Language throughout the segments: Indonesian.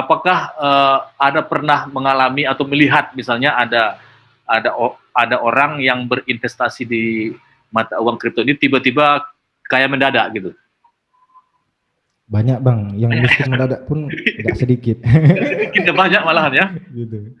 apakah uh, ada pernah mengalami atau melihat misalnya ada ada ada orang yang berinvestasi di mata uang kripto ini tiba-tiba kaya mendadak gitu? Banyak bang, yang miskin mendadak pun tidak sedikit. sedikit banyak malahan ya. Gitu.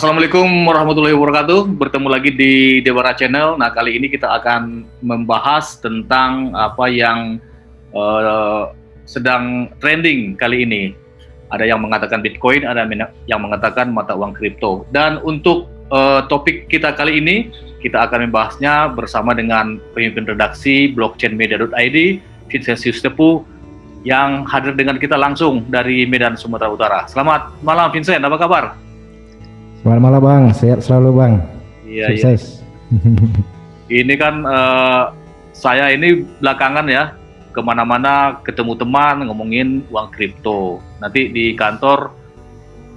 Assalamualaikum warahmatullahi wabarakatuh. Bertemu lagi di Dewara Channel. Nah, kali ini kita akan membahas tentang apa yang uh, sedang trending kali ini. Ada yang mengatakan Bitcoin, ada yang mengatakan mata uang kripto. Dan untuk uh, topik kita kali ini, kita akan membahasnya bersama dengan pemimpin redaksi blockchainmedia.id, Vincentius Tepu, yang hadir dengan kita langsung dari Medan, Sumatera Utara. Selamat malam Vincent, apa kabar? Selamat malam Bang, sehat selalu Bang. Iya, iya. Sukses. Iya. ini kan uh, saya ini belakangan ya ke mana-mana ketemu teman ngomongin uang kripto. Nanti di kantor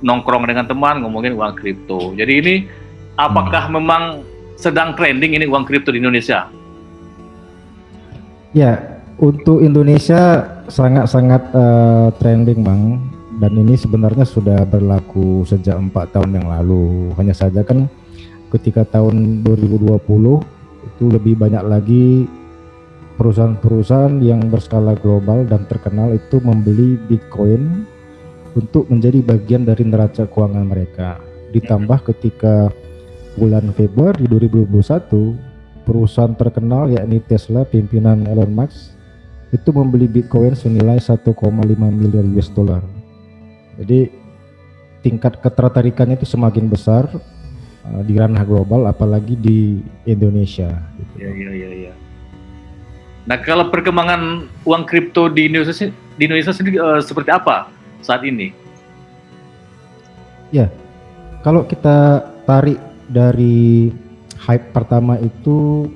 nongkrong dengan teman ngomongin uang kripto. Jadi ini apakah hmm. memang sedang trending ini uang kripto di Indonesia? Ya, untuk Indonesia sangat-sangat uh, trending Bang dan ini sebenarnya sudah berlaku sejak empat tahun yang lalu. Hanya saja kan ketika tahun 2020 itu lebih banyak lagi perusahaan-perusahaan yang berskala global dan terkenal itu membeli Bitcoin untuk menjadi bagian dari neraca keuangan mereka. Ditambah ketika bulan Februari 2021 perusahaan terkenal yakni Tesla pimpinan Elon Musk itu membeli Bitcoin senilai 1,5 miliar US dollar jadi tingkat ketertarikannya itu semakin besar uh, di ranah global, apalagi di Indonesia. Gitu. Ya, ya, ya, ya. Nah, kalau perkembangan uang kripto di Indonesia di Indonesia sendiri uh, seperti apa saat ini? Ya, kalau kita tarik dari hype pertama itu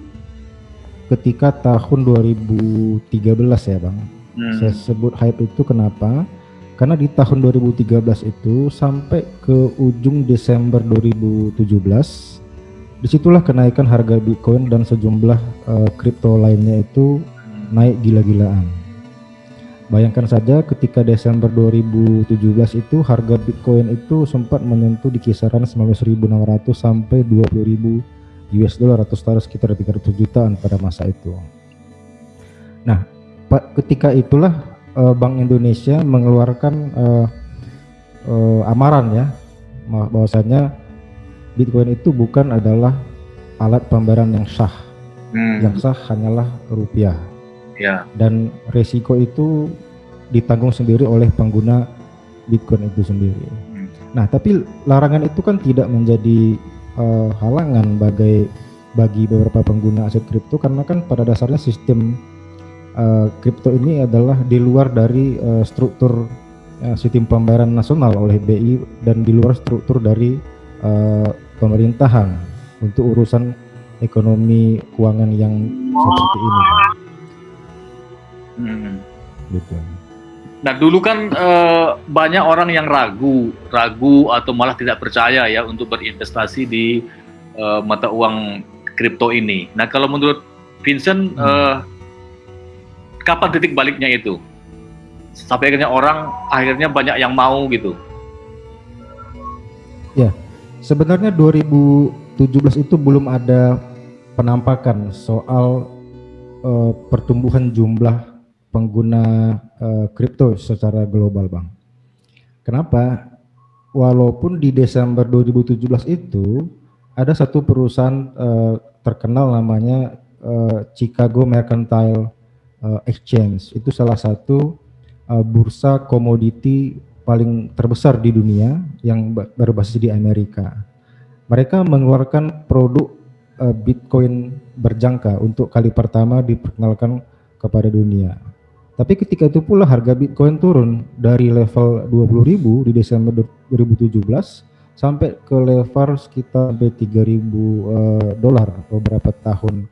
ketika tahun 2013 ya, Bang. Hmm. Saya sebut hype itu kenapa? Karena di tahun 2013 itu sampai ke ujung Desember 2017 di situlah kenaikan harga Bitcoin dan sejumlah uh, kripto lainnya itu naik gila-gilaan. Bayangkan saja ketika Desember 2017 itu harga Bitcoin itu sempat menyentuh di kisaran 19.600 sampai 20.000 US dollar atau setara sekitar 300 jutaan pada masa itu. Nah, ketika itulah uh, Bank Indonesia mengeluarkan uh, uh, amaran ya bahwasanya Bitcoin itu bukan adalah alat pembayaran yang sah. Hmm. Yang sah hanyalah rupiah. Ya. Dan resiko itu ditanggung sendiri oleh pengguna Bitcoin itu sendiri. Hmm. Nah, tapi larangan itu kan tidak menjadi uh, halangan bagi bagi beberapa pengguna aset kripto karena kan pada dasarnya sistem kripto uh, ini adalah di luar dari uh, struktur uh, sistem pembayaran nasional oleh BI dan di luar struktur dari uh, pemerintahan untuk urusan ekonomi keuangan yang seperti ini. Hmm. Gitu. Nah dulu kan uh, banyak orang yang ragu, ragu atau malah tidak percaya ya untuk berinvestasi di uh, mata uang kripto ini. Nah kalau menurut Vincent, hmm. uh, kapan titik baliknya itu? Sampai akhirnya orang akhirnya banyak yang mau gitu. Ya, sebenarnya 2017 itu belum ada penampakan soal uh, pertumbuhan jumlah pengguna uh, kripto secara global, Bang. Kenapa? Walaupun di Desember 2017 itu ada satu perusahaan uh, terkenal namanya uh, Chicago Mercantile uh, exchange itu salah satu uh, bursa komoditi paling terbesar di dunia yang berbasis di Amerika. Mereka mengeluarkan produk uh, Bitcoin berjangka untuk kali pertama diperkenalkan kepada dunia. Tapi ketika itu pula harga Bitcoin turun dari level 20.000 di Desember 2017 sampai ke level sekitar 3.000 uh, dolar beberapa tahun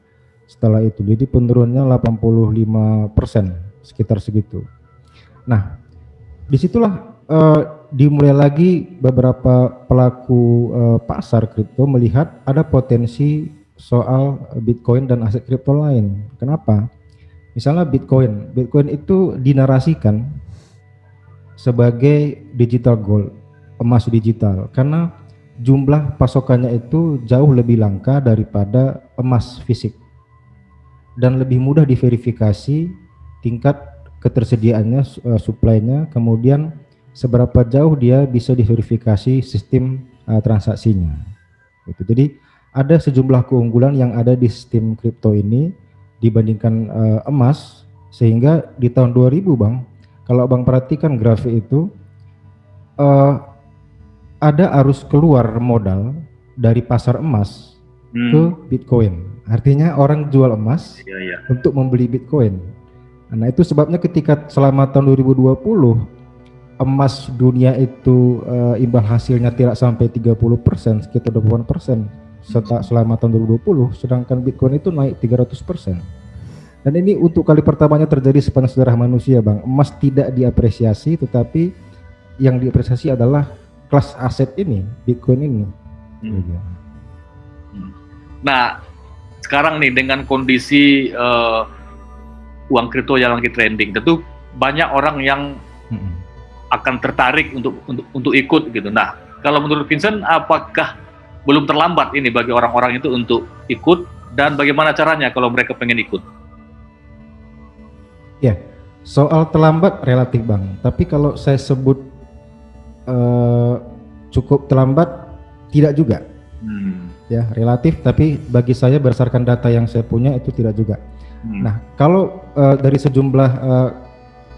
setelah itu. Jadi penurunannya 85 persen sekitar segitu. Nah di situlah uh, dimulai lagi beberapa pelaku uh, pasar kripto melihat ada potensi soal Bitcoin dan aset kripto lain. Kenapa? Misalnya Bitcoin, Bitcoin itu dinarasikan sebagai digital gold, emas digital, karena jumlah pasokannya itu jauh lebih langka daripada emas fisik dan lebih mudah diverifikasi tingkat ketersediaannya, uh, supply-nya, kemudian seberapa jauh dia bisa diverifikasi sistem uh, transaksinya. Gitu. Jadi ada sejumlah keunggulan yang ada di sistem kripto ini dibandingkan uh, emas sehingga di tahun 2000 bang kalau bang perhatikan grafik itu uh, ada arus keluar modal dari pasar emas hmm. ke Bitcoin artinya orang jual emas ya, ya. untuk membeli Bitcoin nah itu sebabnya ketika selama tahun 2020 emas dunia itu uh, imbal hasilnya tidak sampai 30 persen sekitar 20 persen serta selama tahun 2020 sedangkan Bitcoin itu naik 300 persen dan ini untuk kali pertamanya terjadi sepanjang sejarah manusia bang emas tidak diapresiasi tetapi yang diapresiasi adalah kelas aset ini Bitcoin ini hmm. Hmm. nah sekarang nih dengan kondisi uh, uang kripto yang lagi trending tentu banyak orang yang hmm. akan tertarik untuk untuk untuk ikut gitu nah kalau menurut Vincent apakah belum terlambat ini bagi orang-orang itu untuk ikut dan bagaimana caranya kalau mereka pengen ikut? Ya, soal terlambat relatif bang. Tapi kalau saya sebut uh, cukup terlambat, tidak juga. Ya, relatif. Tapi bagi saya berdasarkan data yang saya punya itu tidak juga. Hmm. Nah, kalau uh, dari sejumlah uh,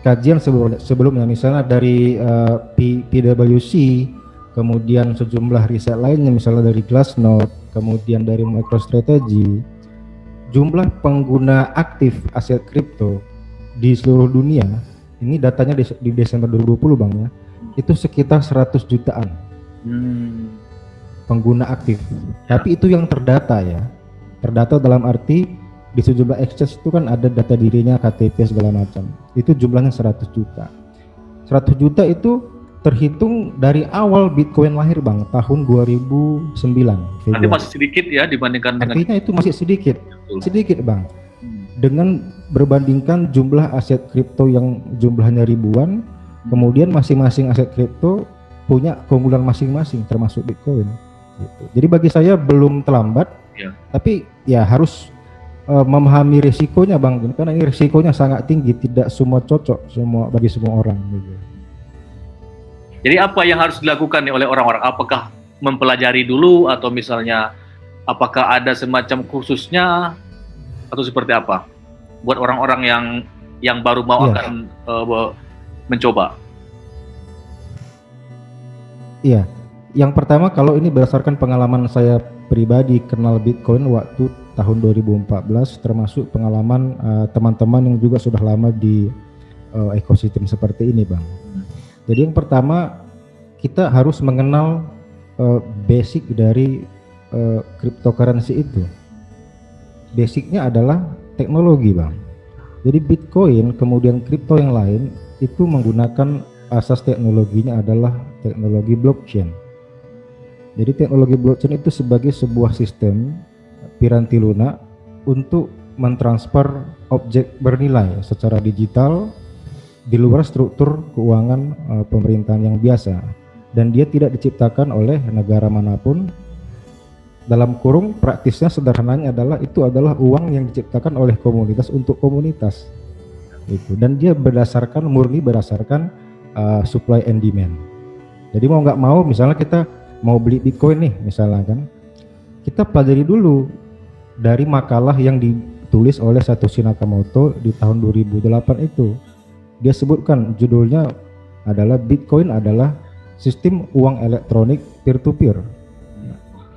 kajian sebelum, sebelumnya, misalnya dari uh, P, PwC kemudian sejumlah riset lainnya misalnya dari Glassnode, kemudian dari MicroStrategy, jumlah pengguna aktif aset kripto di seluruh dunia, ini datanya di, di Desember 2020 Bang ya, itu sekitar 100 jutaan hmm. pengguna aktif. Tapi itu yang terdata ya, terdata dalam arti di sejumlah exchange itu kan ada data dirinya, KTP segala macam. Itu jumlahnya 100 juta. 100 juta itu terhitung dari awal Bitcoin lahir bang tahun 2009. Nanti masih sedikit ya dibandingkan dengan. Artinya itu masih sedikit, sedikit bang. Hmm. Dengan berbandingkan jumlah aset kripto yang jumlahnya ribuan, hmm. kemudian masing-masing aset kripto punya keunggulan masing-masing termasuk Bitcoin. Gitu. Jadi bagi saya belum terlambat, ya. tapi ya harus uh, memahami risikonya bang, karena ini risikonya sangat tinggi, tidak semua cocok semua bagi semua orang. Gitu. Jadi apa yang harus dilakukan nih oleh orang-orang? Apakah mempelajari dulu atau misalnya apakah ada semacam khususnya atau seperti apa? Buat orang-orang yang yang baru mau yeah. akan uh, mencoba. Iya. Yang pertama kalau ini berdasarkan pengalaman saya pribadi kenal Bitcoin waktu tahun 2014 termasuk pengalaman eh, teman-teman uh, yang juga sudah lama di uh, ekosistem seperti ini, Bang. Jadi yang pertama kita harus mengenal uh, basic dari uh, cryptocurrency itu. Basicnya adalah teknologi, bang. Jadi Bitcoin kemudian kripto yang lain itu menggunakan asas teknologinya adalah teknologi blockchain. Jadi teknologi blockchain itu sebagai sebuah sistem piranti lunak untuk mentransfer objek bernilai secara digital di luar struktur keuangan uh, pemerintahan yang biasa. Dan dia tidak diciptakan oleh negara mana pun. Dalam kurung praktisnya sederhananya adalah itu adalah uang yang diciptakan oleh komunitas untuk komunitas. Itu. Dan dia berdasarkan murni berdasarkan uh, supply and demand. Jadi mau nggak mau misalnya kita mau beli bitcoin nih misalnya kan kita pelajari dulu dari makalah yang ditulis oleh Satoshi Nakamoto di tahun 2008 itu dia sebutkan judulnya adalah Bitcoin adalah sistem uang elektronik peer-to-peer.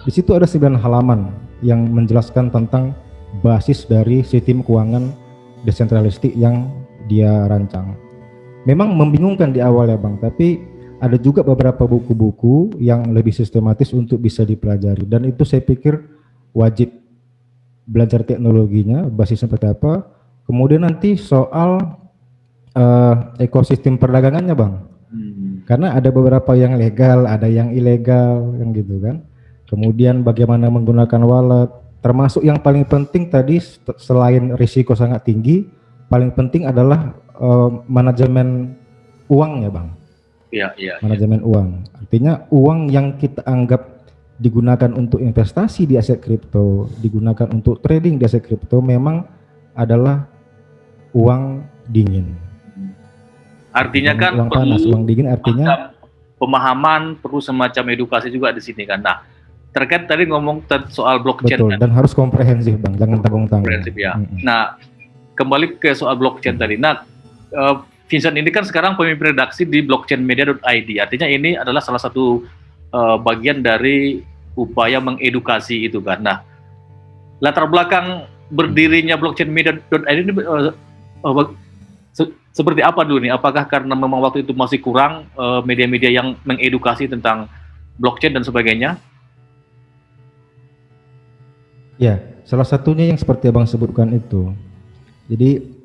Di situ ada 9 halaman yang menjelaskan tentang basis dari sistem keuangan desentralistik yang dia rancang. Memang membingungkan di awal ya Bang, tapi ada juga beberapa buku-buku yang lebih sistematis untuk bisa dipelajari dan itu saya pikir wajib belajar teknologinya, basis seperti apa. Kemudian nanti soal uh, ekosistem perdagangannya bang Karena ada beberapa yang legal, ada yang ilegal, kan gitu kan. Kemudian bagaimana menggunakan wallet, termasuk yang paling penting tadi selain risiko sangat tinggi, paling penting adalah uh, manajemen uang ya bang. Iya. iya. Manajemen ya. uang. Artinya uang yang kita anggap digunakan untuk investasi di aset kripto, digunakan untuk trading di aset kripto memang adalah uang dingin. Artinya kan uang panas, uang dingin artinya pemahaman perlu semacam edukasi juga di sini kan. Nah, terkait tadi ngomong soal blockchain Betul, kan. dan harus komprehensif bang, jangan tanggung-tanggung. Komprehensif ya. Mm -hmm. Nah, kembali ke soal blockchain tadi. Nah, uh, Vincent ini kan sekarang pemimpin redaksi di blockchainmedia.id. Artinya ini adalah salah satu uh, bagian dari upaya mengedukasi itu kan. Nah, latar belakang berdirinya blockchainmedia.id ini uh, uh, se seperti apa dulu nih? Apakah karena memang waktu itu masih kurang media-media uh, yang mengedukasi tentang blockchain dan sebagainya? Ya, salah satunya yang seperti abang sebutkan itu. Jadi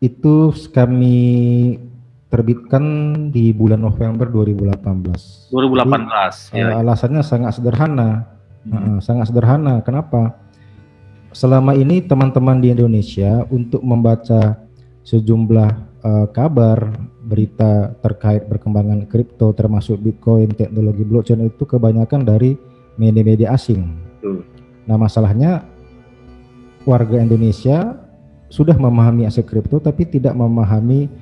itu kami terbitkan di bulan November 2018. 2018. Jadi, ya. alasannya sangat sederhana, hmm. uh, sangat sederhana. Kenapa? Selama ini teman-teman di Indonesia untuk membaca sejumlah uh, kabar, berita terkait perkembangan kripto, termasuk Bitcoin, teknologi blockchain itu kebanyakan dari media-media asing. Hmm. Nah masalahnya warga Indonesia sudah memahami aset kripto tapi tidak memahami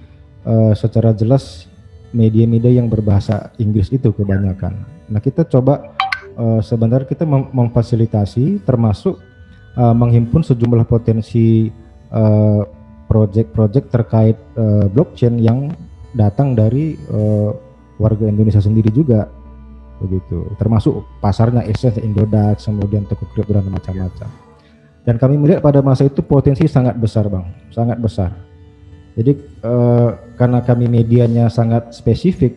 uh, secara jelas media-media yang berbahasa Inggris itu kebanyakan. Nah kita coba uh, sebenarnya kita mem memfasilitasi termasuk uh, menghimpun sejumlah potensi project-project uh, terkait uh, blockchain yang datang dari uh, warga Indonesia sendiri juga begitu termasuk pasarnya Indodax kemudian toko kripto dan macam-macam dan kami melihat pada masa itu potensi sangat besar bang, sangat besar. Jadi eh, karena kami medianya sangat spesifik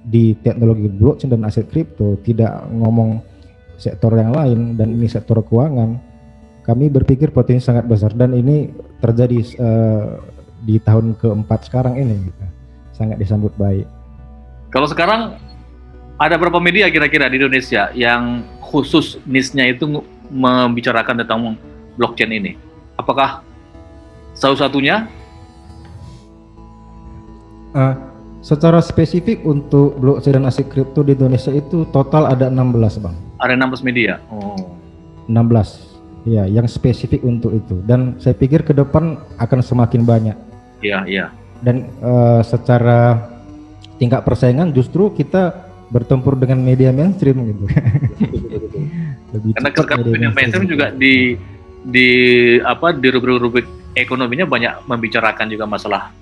di teknologi blockchain dan aset kripto, tidak ngomong sektor yang lain dan ini sektor keuangan, kami berpikir potensi sangat besar dan ini terjadi eh, di tahun keempat sekarang ini, gitu. sangat disambut baik. Kalau sekarang ada berapa media kira-kira di Indonesia yang khusus nisnya itu membicarakan tentang blockchain ini? Apakah salah satunya? Uh, secara spesifik untuk blockchain dan aset kripto di Indonesia itu total ada 16 bang. Ada 16 media. Oh. 16, ya, yang spesifik untuk itu. Dan saya pikir ke depan akan semakin banyak. Iya, iya. Dan uh, secara tingkat persaingan justru kita bertempur dengan media mainstream gitu. Lebih Karena media mainstream juga di di apa di rubrik-rubrik ekonominya banyak membicarakan juga masalah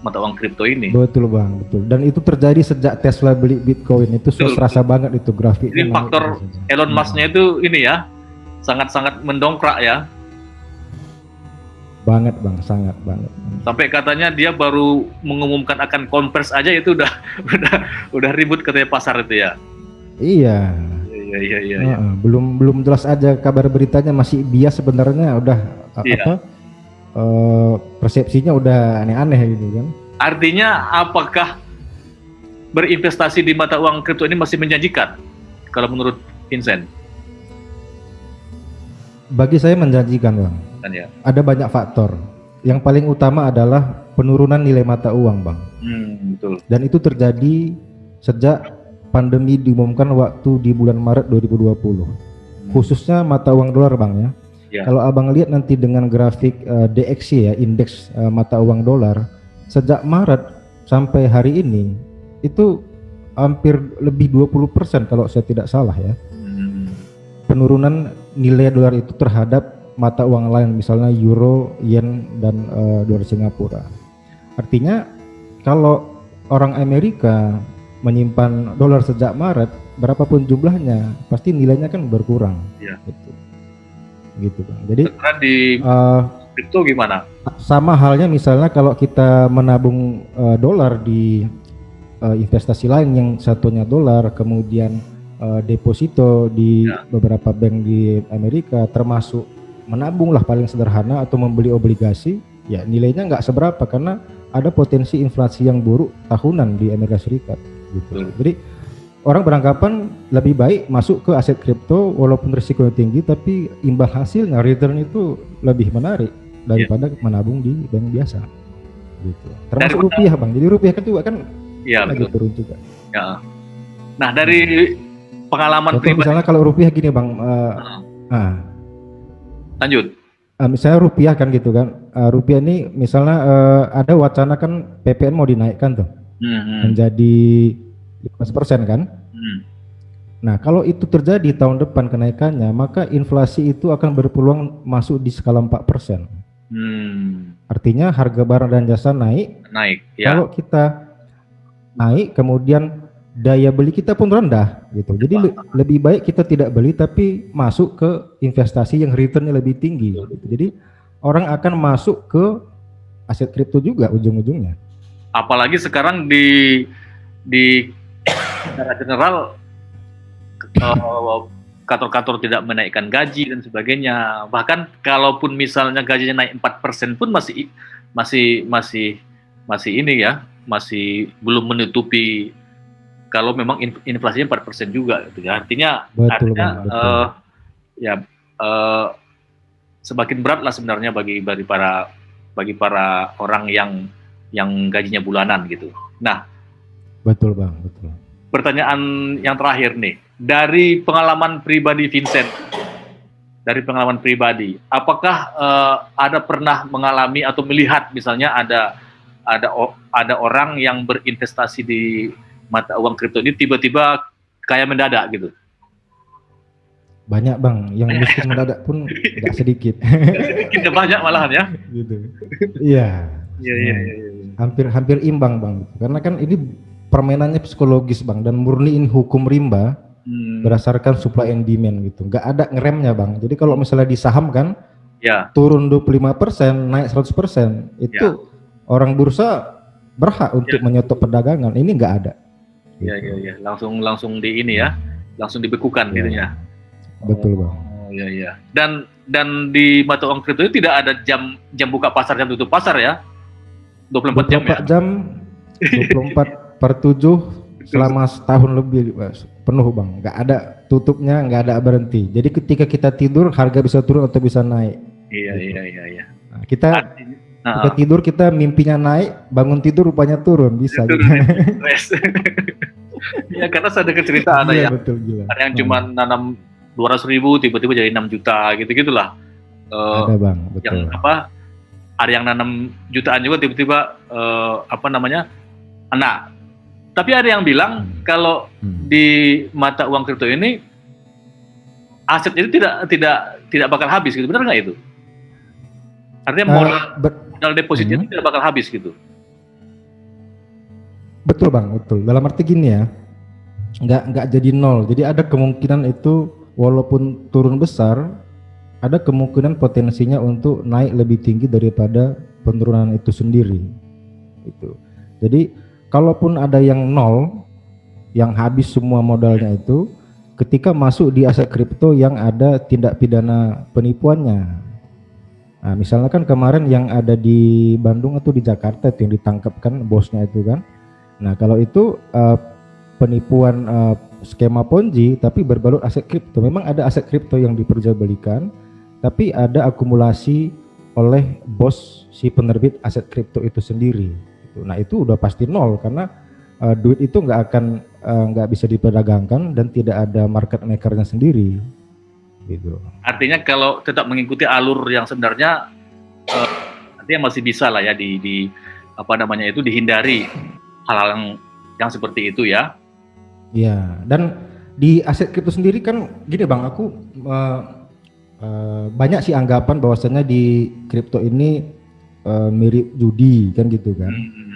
mata uang kripto ini. Betul bang, betul. Dan itu terjadi sejak Tesla beli Bitcoin itu sudah terasa banget itu grafik. Ini faktor Elon Musk-nya itu ini ya sangat-sangat mendongkrak ya. Banget bang, sangat banget. Sampai katanya dia baru mengumumkan akan konvers aja itu udah udah udah ribut katanya pasar itu ya. Iya, iya iya iya. iya. belum belum jelas aja kabar beritanya masih bias sebenarnya udah iya. apa uh, persepsinya udah aneh-aneh gitu kan. Artinya apakah berinvestasi di mata uang kripto ini masih menjanjikan kalau menurut Vincent? Bagi saya menjanjikan bang. Kan ya. Ada banyak faktor. Yang paling utama adalah penurunan nilai mata uang bang. Hmm, betul. Dan itu terjadi sejak pandemi diumumkan waktu di bulan Maret 2020. Hmm. Khususnya mata uang dolar Bang ya. ya. Kalau Abang lihat nanti dengan grafik uh, eh, DXY ya, indeks uh, mata uang dolar sejak Maret sampai hari ini itu hampir lebih 20% kalau saya tidak salah ya. Hmm. Penurunan nilai dolar itu terhadap mata uang lain misalnya euro, yen dan uh, dolar Singapura. Artinya kalau orang Amerika menyimpan dolar sejak Maret, berapapun jumlahnya, pasti nilainya kan berkurang. Iya. Gitu. Gitu bang. Jadi di uh, itu gimana? Sama halnya misalnya kalau kita menabung uh, dolar di uh, investasi lain yang satunya dolar, kemudian uh, deposito di ya. beberapa bank di Amerika, termasuk menabung lah paling sederhana atau membeli obligasi, ya nilainya nggak seberapa karena ada potensi inflasi yang buruk tahunan di Amerika Serikat. Gitu. Jadi orang beranggapan lebih baik masuk ke aset kripto walaupun risikonya tinggi tapi imbal hasilnya return itu lebih menarik daripada yeah. menabung di bank biasa. Gitu. Termasuk dari rupiah bang. Jadi rupiah kan juga kan ya, lagi betul. turun juga. Ya. Nah dari pengalaman Contoh pribadi. Misalnya kalau rupiah gini bang. Uh, uh. Lanjut. Uh, misalnya rupiah kan gitu kan. Uh, rupiah ini misalnya uh, ada wacana kan PPN mau dinaikkan tuh. Hmm, hmm. Menjadi 15% kan? Hmm. Nah, kalau itu terjadi tahun depan kenaikannya, maka inflasi itu akan berpeluang masuk di skala 4%. Hmm. Artinya harga barang dan jasa naik. Naik, ya. Kalau kita naik, kemudian daya beli kita pun rendah gitu. Jadi le lebih baik kita tidak beli tapi masuk ke investasi yang returnnya lebih tinggi. Gitu. Jadi orang akan masuk ke aset kripto juga ujung-ujungnya. Apalagi sekarang di di secara general kantor kantor-kantor tidak menaikkan gaji dan sebagainya. Bahkan kalaupun misalnya gajinya naik 4% pun masih masih masih masih ini ya, masih belum menutupi kalau memang inflasinya 4% juga gitu ya. Artinya betul, artinya betul. Uh, ya uh, semakin berat lah sebenarnya bagi bagi para bagi para orang yang yang gajinya bulanan gitu. Nah, betul Bang, betul pertanyaan yang terakhir nih. Dari pengalaman pribadi Vincent, dari pengalaman pribadi, apakah uh, ada pernah mengalami atau melihat misalnya ada ada ada orang yang berinvestasi di mata uang kripto ini tiba-tiba kayak mendadak gitu? Banyak bang, yang miskin mendadak pun tidak sedikit. sedikit ya, banyak malahan ya? Gitu. Iya. Iya, iya, iya. Hampir hampir imbang bang, karena kan ini permainannya psikologis bang dan murniin hukum rimba hmm. berdasarkan supply and demand gitu nggak ada ngeremnya bang jadi kalau misalnya di saham kan ya. turun 25% naik 100% itu ya. orang bursa berhak untuk ya. menyetop perdagangan ini nggak ada ya gitu. ya ya langsung langsung di ini ya langsung dibekukan ya. gitu ya betul bang oh, ya ya dan dan di mata uang kripto itu tidak ada jam jam buka pasar jam tutup pasar ya 24, 24 jam ya? Jam 24 per tujuh selama setahun lebih penuh bang. Nggak ada tutupnya nggak ada berhenti. Jadi ketika kita tidur harga bisa turun atau bisa naik. Iya gitu. iya iya iya. Nah, kita nah, kita tidur kita mimpinya naik bangun tidur rupanya turun. Bisa gitu. ya. Karena saya ada cerita ada iya, yang betul, gila. ada yang cuma hmm. nanam dua ratus ribu tiba-tiba jadi 6 juta gitu gitulah uh, ada bang. betul. yang apa ada yang nanam jutaan juga tiba-tiba uh, apa namanya anak tapi ada yang bilang hmm. kalau hmm. di mata uang kripto ini aset itu tidak tidak tidak bakal habis gitu. Benar nggak itu? Artinya eh, modal, uh, modal depositnya hmm. tidak bakal habis gitu. Betul bang, betul. Dalam arti gini ya, nggak nggak jadi nol. Jadi ada kemungkinan itu walaupun turun besar, ada kemungkinan potensinya untuk naik lebih tinggi daripada penurunan itu sendiri. Itu. Jadi kalaupun ada yang nol yang habis semua modalnya itu ketika masuk di aset kripto yang ada tindak pidana penipuannya nah misalnya kan kemarin yang ada di Bandung atau di Jakarta itu yang ditangkap kan bosnya itu kan nah kalau itu uh, penipuan uh, skema ponzi tapi berbalut aset kripto memang ada aset kripto yang diperjualbelikan tapi ada akumulasi oleh bos si penerbit aset kripto itu sendiri gitu. Nah itu udah pasti nol karena uh, duit itu nggak akan eh, nggak uh, bisa diperdagangkan dan tidak ada market makernya sendiri. Gitu. Artinya kalau tetap mengikuti alur yang sebenarnya uh, artinya masih bisa lah ya di, di apa namanya itu dihindari hal-hal yang yang seperti itu ya. Iya dan di aset kripto sendiri kan gini bang aku uh, uh, banyak sih anggapan bahwasanya di kripto ini uh, mirip judi kan gitu kan. Hmm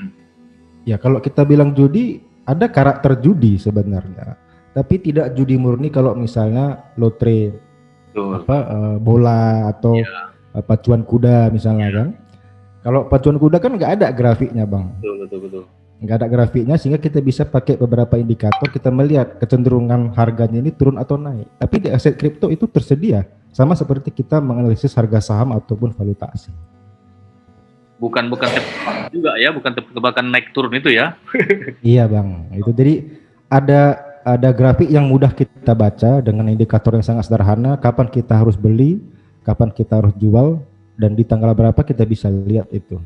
Ya kalau kita bilang judi ada karakter judi sebenarnya, tapi tidak judi murni kalau misalnya lotre Betul. apa uh, bola atau ya. uh, pacuan kuda misalnya ya. kan. Kalau pacuan kuda kan nggak ada grafiknya bang. Betul betul betul. Nggak ada grafiknya sehingga kita bisa pakai beberapa indikator kita melihat kecenderungan harganya ini turun atau naik. Tapi di aset kripto itu tersedia sama seperti kita menganalisis harga saham ataupun valuta asing. bukan bukan juga ya, bukan tebakan naik turun itu ya. iya bang, itu jadi ada ada grafik yang mudah kita baca dengan indikator yang sangat sederhana. Kapan kita harus beli, kapan kita harus jual, dan di tanggal berapa kita bisa lihat itu.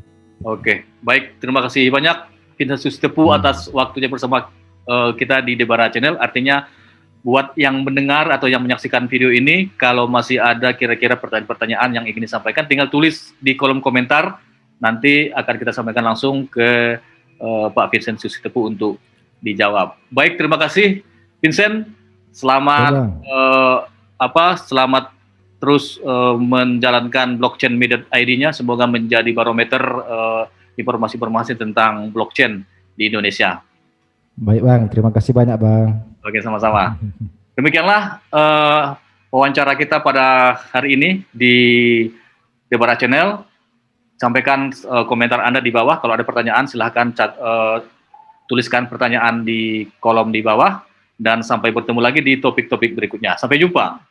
Oke, baik. Terima kasih banyak Vincent Sustepu hmm. atas waktunya bersama uh, kita di Debara Channel. Artinya buat yang mendengar atau yang menyaksikan video ini, kalau masih ada kira-kira pertanyaan-pertanyaan yang ingin disampaikan, tinggal tulis di kolom komentar. Nanti akan kita sampaikan langsung ke uh, Pak Vincent Sustepu untuk dijawab. Baik, terima kasih Vincent. Selamat uh, apa? Selamat terus uh, menjalankan blockchain media ID-nya semoga menjadi barometer informasi-informasi uh, tentang blockchain di Indonesia. Baik bang, terima kasih banyak bang. Oke sama-sama. Demikianlah uh, wawancara kita pada hari ini di Debara Channel. Sampaikan uh, komentar Anda di bawah. Kalau ada pertanyaan silahkan cat, uh, tuliskan pertanyaan di kolom di bawah. Dan sampai bertemu lagi di topik-topik berikutnya. Sampai jumpa.